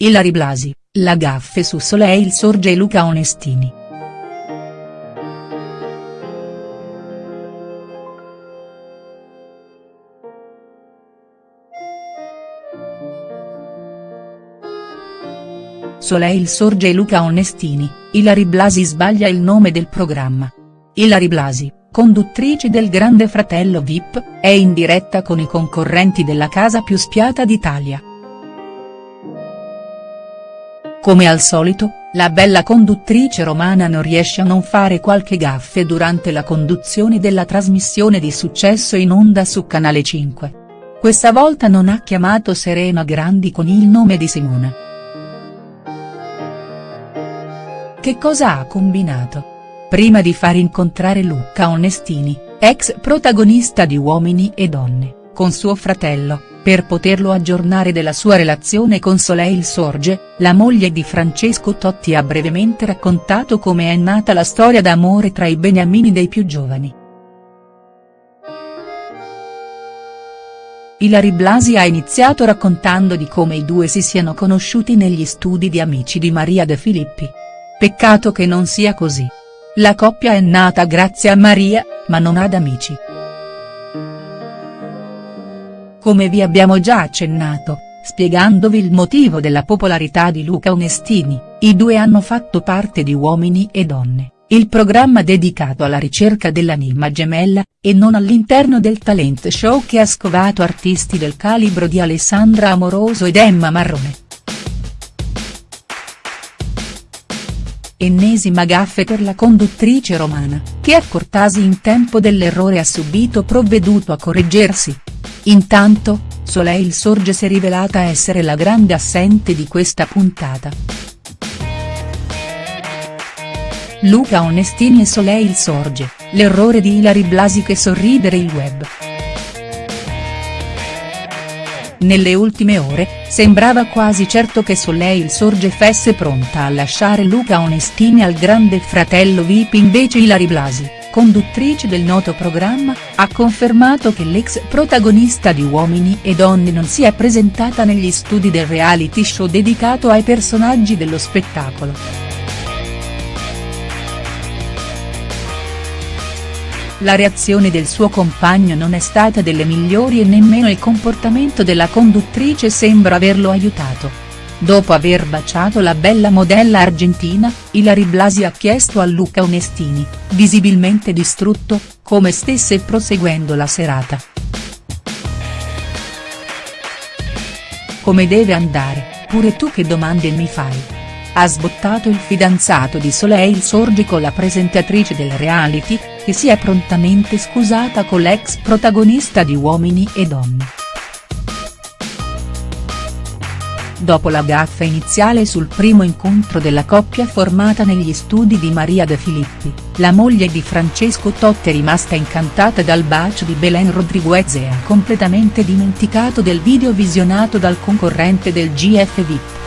Ilari Blasi, la gaffe su Soleil Sorge Luca Onestini. Soleil Sorge Luca Onestini, Ilari Blasi sbaglia il nome del programma. Ilari Blasi, conduttrice del Grande Fratello Vip, è in diretta con i concorrenti della casa più spiata d'Italia. Come al solito, la bella conduttrice romana non riesce a non fare qualche gaffe durante la conduzione della trasmissione di successo in onda su Canale 5. Questa volta non ha chiamato Serena Grandi con il nome di Simona. Che cosa ha combinato? Prima di far incontrare Luca Onestini, ex protagonista di Uomini e Donne, con suo fratello, per poterlo aggiornare della sua relazione con Soleil Sorge, la moglie di Francesco Totti ha brevemente raccontato come è nata la storia d'amore tra i beniamini dei più giovani. Ilari Blasi ha iniziato raccontando di come i due si siano conosciuti negli studi di Amici di Maria De Filippi. Peccato che non sia così. La coppia è nata grazie a Maria, ma non ad amici. Come vi abbiamo già accennato, spiegandovi il motivo della popolarità di Luca Onestini, i due hanno fatto parte di Uomini e Donne, il programma dedicato alla ricerca dell'anima gemella, e non all'interno del talent show che ha scovato artisti del calibro di Alessandra Amoroso ed Emma Marrone. Ennesima gaffe per la conduttrice romana, che accortasi in tempo dell'errore ha subito provveduto a correggersi. Intanto, Soleil Sorge si è rivelata essere la grande assente di questa puntata. Luca Onestini e Soleil Sorge, l'errore di Ilari Blasi che sorridere il web. Nelle ultime ore, sembrava quasi certo che Soleil Sorge fesse pronta a lasciare Luca Onestini al grande fratello Vip invece Ilari Blasi conduttrice del noto programma, ha confermato che l'ex protagonista di Uomini e Donne non si è presentata negli studi del reality show dedicato ai personaggi dello spettacolo. La reazione del suo compagno non è stata delle migliori e nemmeno il comportamento della conduttrice sembra averlo aiutato. Dopo aver baciato la bella modella argentina, Ilari Blasi ha chiesto a Luca Onestini, visibilmente distrutto, come stesse proseguendo la serata. Come deve andare, pure tu che domande mi fai? Ha sbottato il fidanzato di Soleil Sorgi con la presentatrice del reality, che si è prontamente scusata con l'ex protagonista di Uomini e Donne. Dopo la gaffa iniziale sul primo incontro della coppia formata negli studi di Maria De Filippi, la moglie di Francesco Totti è rimasta incantata dal bacio di Belen Rodriguez e ha completamente dimenticato del video visionato dal concorrente del GF VIP.